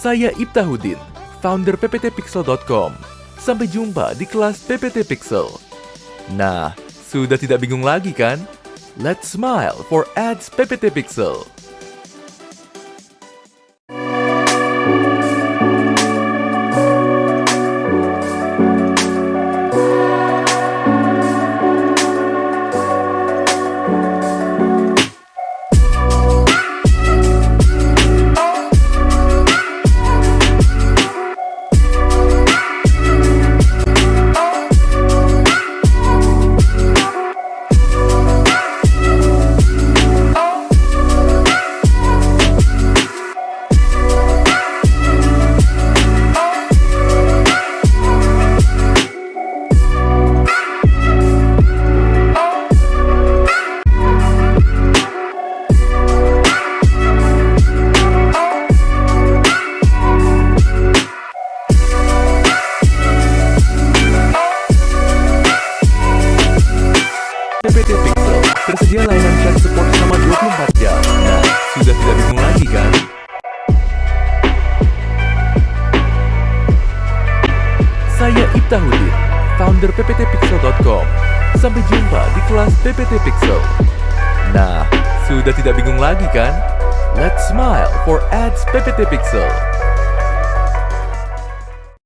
Saya Ibtahudin, founder pptpixel.com. Sampai jumpa di kelas PPT Pixel. Nah, sudah tidak bingung lagi kan? Let's smile for ads PPT Pixel. Tersedia layanan chat support selama 24 jam. Nah, sudah tidak bingung lagi kan? Saya Ibtahudin, founder pptpixel.com. Sampai jumpa di kelas PPT Pixel. Nah, sudah tidak bingung lagi kan? Let's smile for ads PPT Pixel.